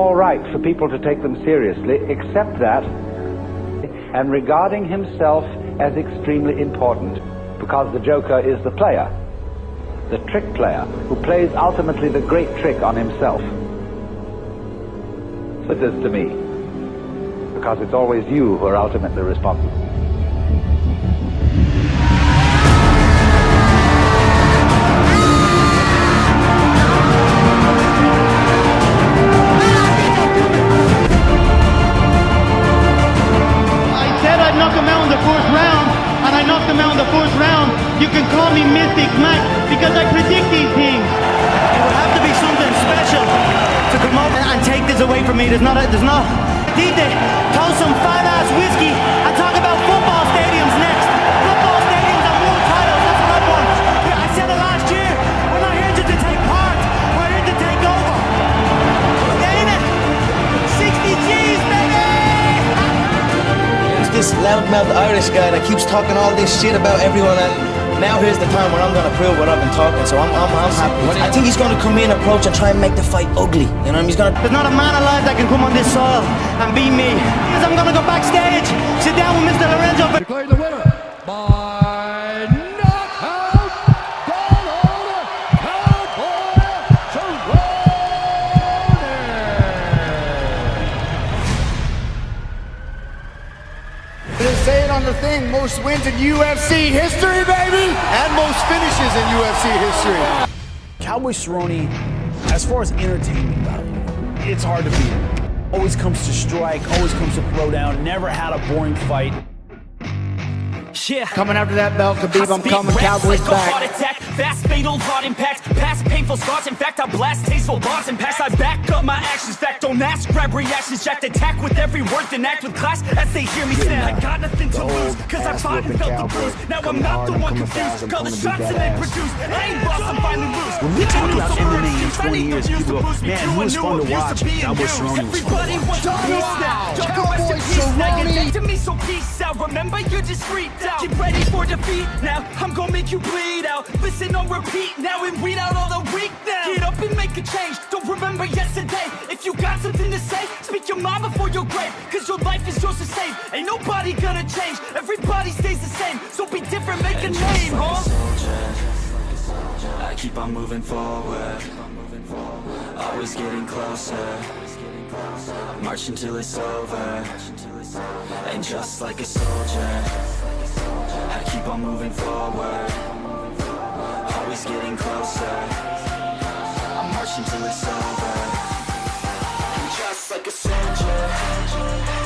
all right for people to take them seriously, except that, and regarding himself as extremely important, because the Joker is the player, the trick player, who plays ultimately the great trick on himself. But this to me, because it's always you who are ultimately responsible. In the fourth round. You can call me Mystic Mike because I predict these things. It would have to be something special to come up and, take this away from me. There's not, a, there's not. Need to toast some fine ass whiskey and talk this loudmouth Irish guy that keeps talking all this shit about everyone and now here's the time where I'm gonna prove what I've been talking, so I'm, I'm, I'm happy. I think he's gonna come in, approach, and try and make the fight ugly. You know what I mean? He's gonna. There's not a man alive that can come on this soil and beat me. Because I'm gonna go say it on the thing, most wins in UFC history, baby, and most finishes in UFC history. Cowboy Cerrone, as far as entertainment value, it's hard to beat. Always comes to strike, always comes to throw down, never had a boring fight. yeah. Coming after that belt, Khabib, I'm coming, Cowboys like a heart back. Attack. Fast, fatal, hard impact. Past painful scars. In fact, I blast tasteful bars and pass. I back up my actions. Fact, don't ask. Grab reactions. Jacked attack with every word. Then act with class as they hear me snap. I got nothing to lose. Cause I fought and felt the bruise. Now I'm not the one confused. Call the shots and they produce. I ain't boss, I'm finally loose. When we talk about MMA in 20 years, people go, man, who was fun to watch? Cowboy Cerrone was fun to Everybody watch. wants a piece now. Joker, rest in peace. Now you're dead to me, so peace out. Remember, you just freaked out. Get ready for defeat now. I'm gonna make you bleed out. Listen on repeat now and weed out all the weak now. Get up and make a change. Don't remember yesterday. If you got something to say, speak your mind before your grave. Cause your life is yours to save. Ain't nobody gonna change. Everybody stays the same. So be different, make a name, huh? I keep on moving forward Always getting closer March until it's over And just like a soldier I keep on moving forward it's getting closer. I'm marching till it's over. I'm just like a soldier.